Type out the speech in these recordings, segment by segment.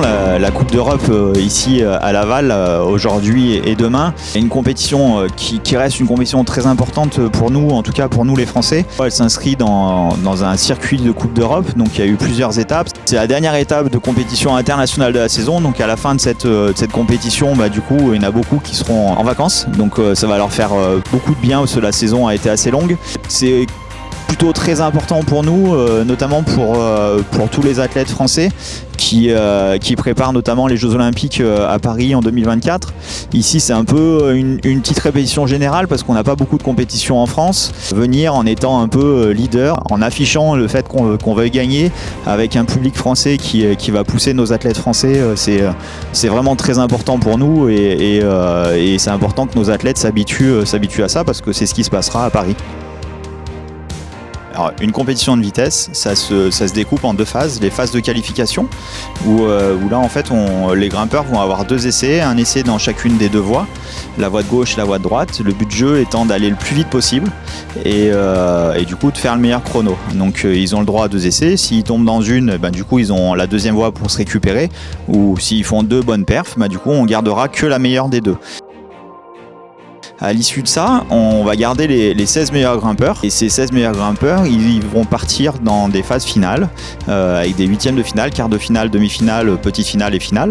la Coupe d'Europe ici à Laval aujourd'hui et demain. Une compétition qui, reste une compétition très importante pour nous, en tout cas pour nous les Français. Elle s'inscrit dans, un circuit de Coupe d'Europe, donc il y a eu plusieurs étapes. C'est la dernière étape de compétition internationale de la saison, donc à la fin de cette, compétition, bah, du coup, il y en a beaucoup qui seront en vacances, donc ça va leur faire beaucoup de bien parce que la saison a été assez longue. C'est plutôt très important pour nous, euh, notamment euh, pour tous les athlètes français qui, euh, qui préparent notamment les Jeux Olympiques à Paris en 2024. Ici, c'est un peu une, petite répétition générale parce qu'on n'a pas beaucoup de compétitions en France. Venir en étant un peu leader, en affichant le fait qu'on veuille gagner avec un public français qui, qui va pousser nos athlètes français, c'est vraiment très important pour nous et, et c'est important que nos athlètes s'habituent à ça parce que c'est ce qui se passera à Paris. Une compétition de vitesse, ça se, découpe en deux phases. Les phases de qualification, où, euh, là en fait les grimpeurs vont avoir deux essais, un essai dans chacune des deux voies, la voie de gauche et la voie de droite. Le but de jeu étant d'aller le plus vite possible et, euh, du coup de faire le meilleur chrono. Donc euh, ils ont le droit à deux essais. S'ils tombent dans une, ben, du coup ils ont la deuxième voie pour se récupérer. Ou s'ils font deux bonnes perfs, ben, du coup on gardera que la meilleure des deux. À l'issue de ça, on va garder les, 16 meilleurs grimpeurs. Et ces 16 meilleurs grimpeurs, ils vont partir dans des phases finales, euh, avec des huitièmes de finale, quart de finale, demi-finale, petite finale et finale.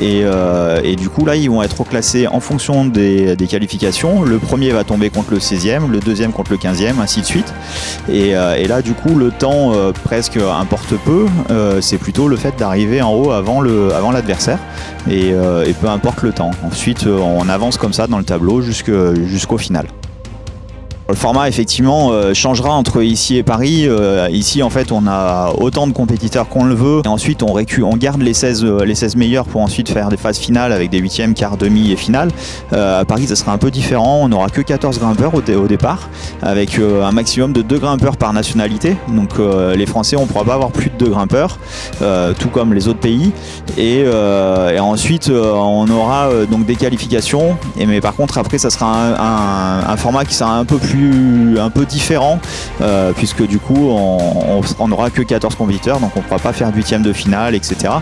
Euh, et, du coup, là, ils vont être reclassés en fonction des, qualifications. Le premier va tomber contre le 16e, le deuxième contre le 15e, ainsi de suite. Et, euh, là, du coup, le temps presque importe peu. C'est plutôt le fait d'arriver en haut avant l'adversaire. Avant et, et peu importe le temps. Ensuite, on avance comme ça dans le tableau jusque jusqu'au final. Le format effectivement euh, changera entre ici et Paris. Euh, ici en fait on a autant de compétiteurs qu'on le veut. Et ensuite on, on garde les 16, euh, les 16 meilleurs pour ensuite faire des phases finales avec des huitièmes, quart, demi et finale. à Paris ça sera un peu différent. On n'aura que 14 grimpeurs au, au départ avec un maximum de 2 grimpeurs par nationalité. Donc les Français on ne pourra pas avoir plus de 2 grimpeurs, tout comme les autres pays. Et, ensuite on aura donc des qualifications. Et, mais par contre après ça sera un format qui sera un peu plus un peu différent euh, puisque du coup on, n'aura que 14 compétiteurs donc on ne pourra pas faire huitième de finale etc.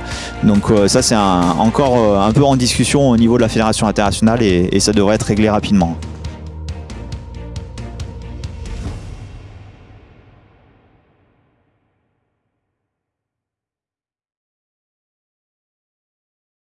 Donc euh, ça c'est encore euh, un peu en discussion au niveau de la fédération internationale et ça devrait être réglé rapidement.